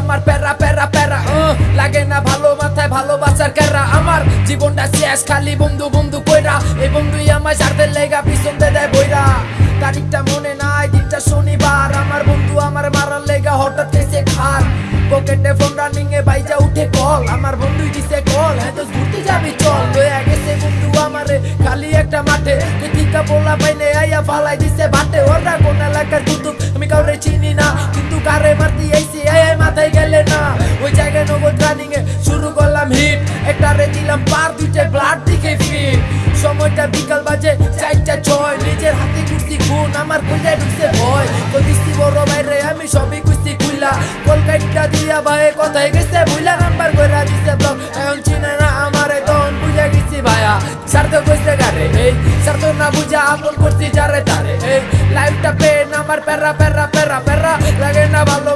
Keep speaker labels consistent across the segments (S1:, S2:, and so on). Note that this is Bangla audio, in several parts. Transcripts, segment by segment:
S1: আমার প্যারা প্যারা প্যারা লাগে না ভালো মাথায় ভালোবাসার ক্যারা আমার জীবনটা শেষ, খালি বন্ধু বন্ধু কইরা। এই বন্ধুই আমার স্বার্থের লেগা, পিছন দিয়ে বইরা। তারিখটা মনে নাই, দিনটা শনিবার। আমার বন্ধু আমার মারার লেগা, হঠাৎ এসে খার পকেটে ফোন রানিং এ বাইজা উঠে কল আমার বন্ধুই দিছে কল হ্যাঁ তো ঘুরতে যাবি, চল। লয়ে গেছে বন্ধু আমারে, খালি একটা মাঠে। টিকা বলা পাইলে আইয়া ফালাই দিছে বাটে। ওরা কোন এলাকার কুতুব, আমি কাউরে চিনি না। কিন্তু কারে মারতে দুইটা ব্লাড দিকে ফিট সময়টা বিকাল বাজে, চারটা ছয়। নিজের হাতে কুস্তি খুন, আমার কইলে ঢুকছে ভয়। কদিস্তি বড় বাইরে, আমি সবই কুস্তি খুইলা। কলকাতা দিয়া ভাই কথায় গেছে, বুইলা নাম্বার কইরা দিছে ব্লক এখন চিনে না আমারে, তখন বুঝা গেছি ভাইয়া। স্বার্থ কইছে গারে এই? স্বার্থ না বুঝা আপন করছি যারে তারে, এই? লাইফটা পেন আমার প্যারা প্যারা প্যারা প্যারা। লাগে না ভালো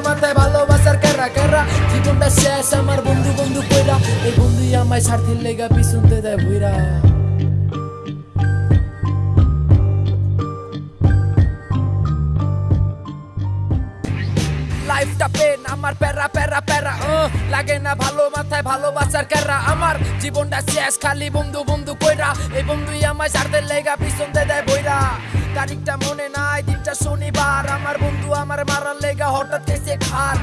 S1: আমায় স্বার্থের লেগা পিছনতে দেয় ভুইরা। লাইফটা পেন আমার প্যারা প্যারা প্যারা আহ, লাগে না ভালো মাথায় ভালোবাসার ক্যারা আমার জীবনটা শেষ খালি বন্ধু বন্ধু কইরা। এই বন্ধুই আমার স্বার্থের লেগা পিছন দিয়ে বইরা তারিখটা মনে নাই দিনটা শনিবার। আমার বন্ধু আমার মারার লেগা হঠাৎ এসে খার।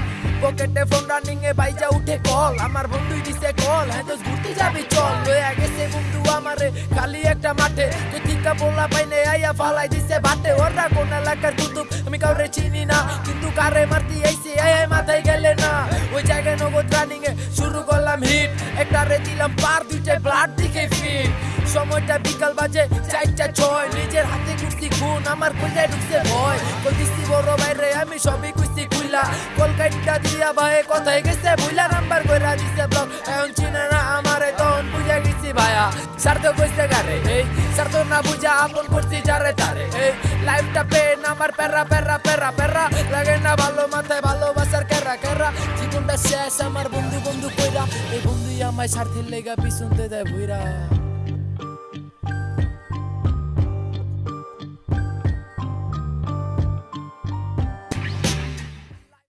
S1: পকেটে ফোন রানিং এ বাইজা উঠে কল আমার বন্ধুই দিছে কল হ্যাঁ তো ঘুরতে যাবি, চল। লয়ে গেছে বন্ধু আমারে, খালি একটা মাঠে। তুই টিকা বলা পাইলে আইয়া ফালাই দিছে বাটে। ওরা কোন এলাকার কুতুব, আমি কাউরে চিনি না। কিন্তু কারে মারতে আইছি এই মাথায় গেলে না। ওই জায়গায় নগদ রানিং এ শুরু করলাম হিট একটা রে দিলাম পার দুইটা ব্লাড দিকে ফিট সময়টা বিকাল বাজে, চারটা ছয়। নিজের হাতে কুস্তি খুন আমার কইলে ঢুকছে ভয়। কইছি বড় বাইরে আমি সবই কুস্তি খুইলা। কলকাতা দিয়া ভাই কথায় গেছে, বুইলা নাম্বার কইরা দিছে ব্লক এখন চিনে না, আমারে তখন বুঝা গেছি ভাইয়া স্বার্থ কইছে গারে, এই স্বার্থ না বুঝা আপন করছি যারে তারে, এই, লাইফটা পেন, আমার প্যারা প্যারা প্যারা প্যারা। লাগে না ভালো মাথায় ভালোবাসার কেরা কেরা জীবনটা শেষ, আমার বন্ধু বন্ধু কইরা, এই বন্ধুই আমায় স্বার্থের লেগা পিছনতে দেয় ভুইরা।